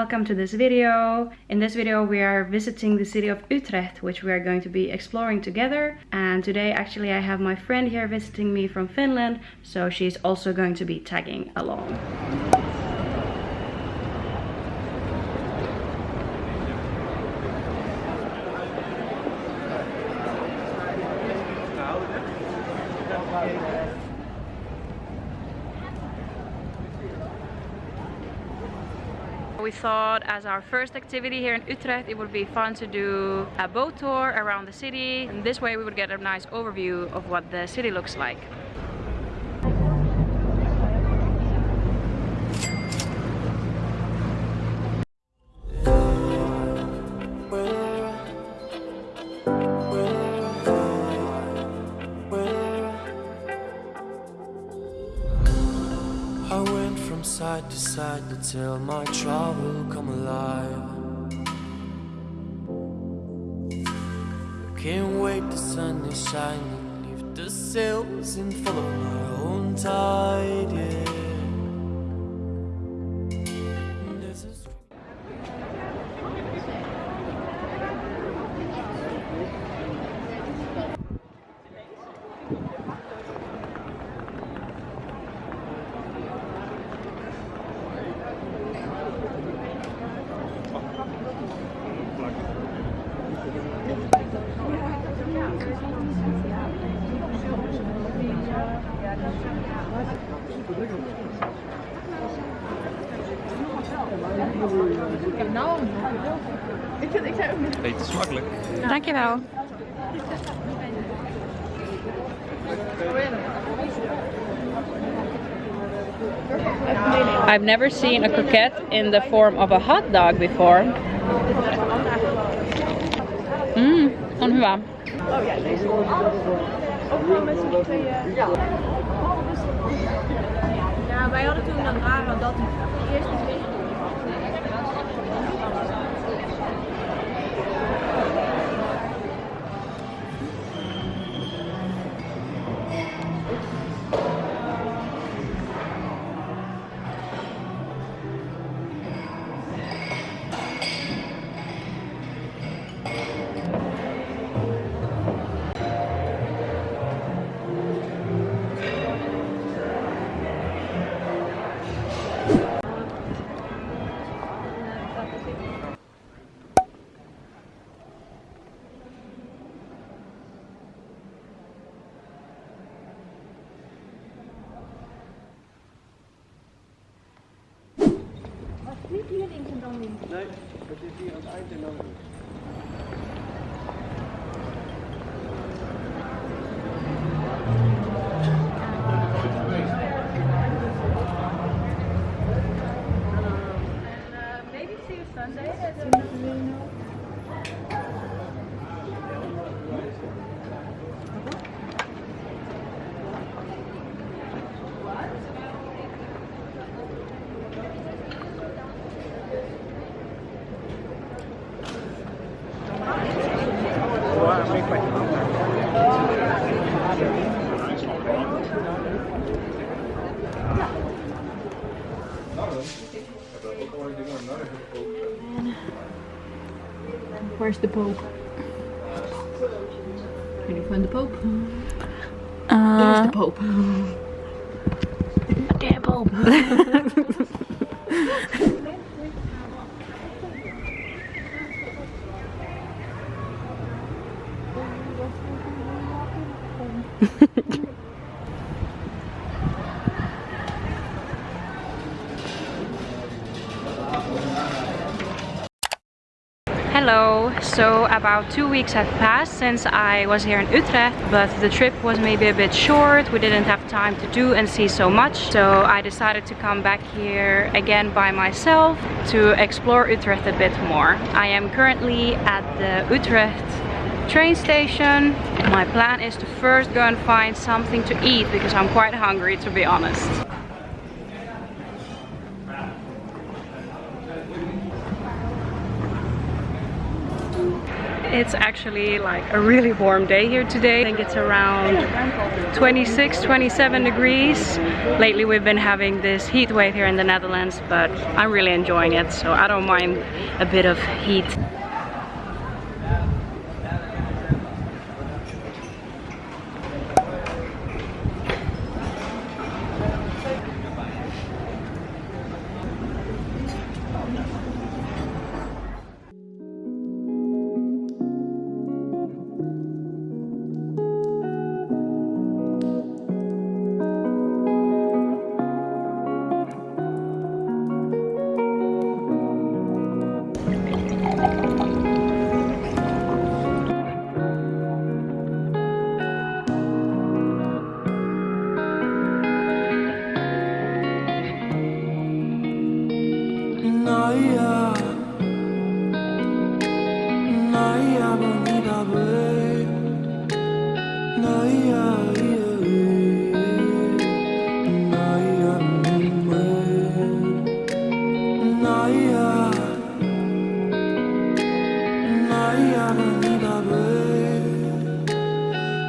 welcome to this video. In this video we are visiting the city of Utrecht which we are going to be exploring together and today actually I have my friend here visiting me from Finland so she's also going to be tagging along. We thought as our first activity here in Utrecht it would be fun to do a boat tour around the city and this way we would get a nice overview of what the city looks like. Side to to tell my trouble come alive. I Can't wait, the sun is shining Leave the sails in and follow my own tide, yeah Nou, ik vind ik zei ook niet. Eet smakelijk. Dankjewel. I've never seen a croquette in the form of a hot dog before. Mmm, on hyvä. Oh ja, deze. Ook gewoon met z'n tweeën. wij hadden toen dat dragen dat de eerste Nee, het is hier aan het dan... Where's the Pope? Can you find the Pope? Uh, There's the Pope. Damn Pope. Hello, so about two weeks have passed since I was here in Utrecht but the trip was maybe a bit short, we didn't have time to do and see so much so I decided to come back here again by myself to explore Utrecht a bit more. I am currently at the Utrecht train station. My plan is to first go and find something to eat because I'm quite hungry to be honest. It's actually like a really warm day here today. I think it's around 26, 27 degrees. Lately we've been having this heat wave here in the Netherlands, but I'm really enjoying it. So I don't mind a bit of heat. 나의 하나님 앞에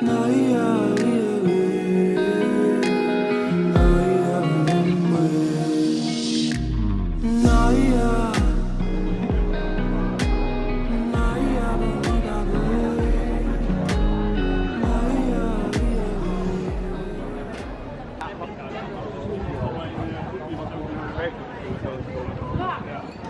나의 아이의 나의 하나님 나의 Yeah.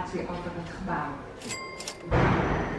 Informatie over het gebouw.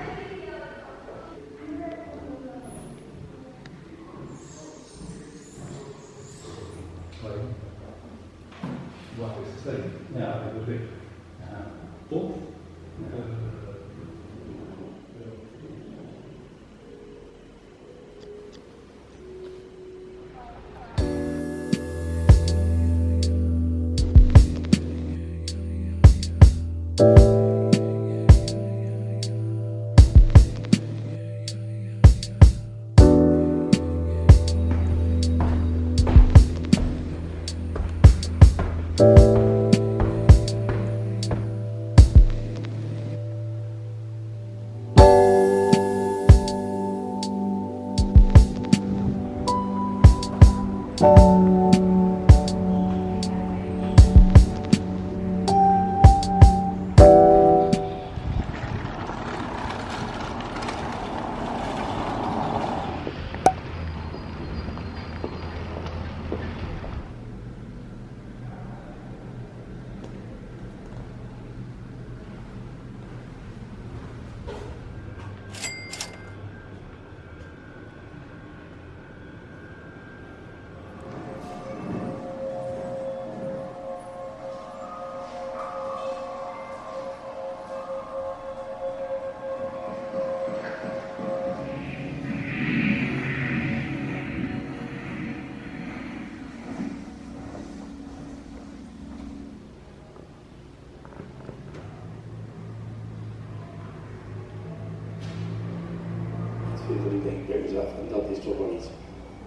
Dat ik, denk bij mezelf, dat is toch wel iets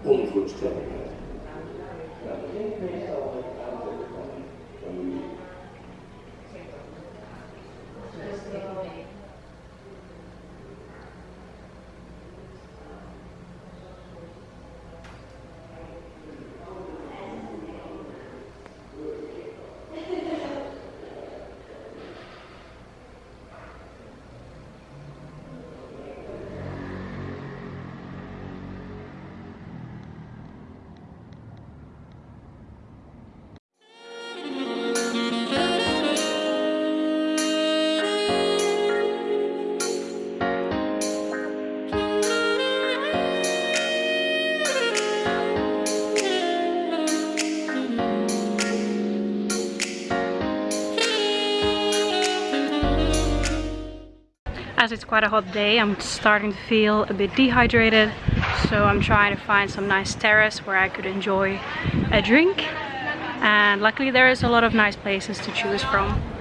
onvoorstelbaars. Ja, As it's quite a hot day, I'm starting to feel a bit dehydrated. So I'm trying to find some nice terrace where I could enjoy a drink. And luckily there is a lot of nice places to choose from.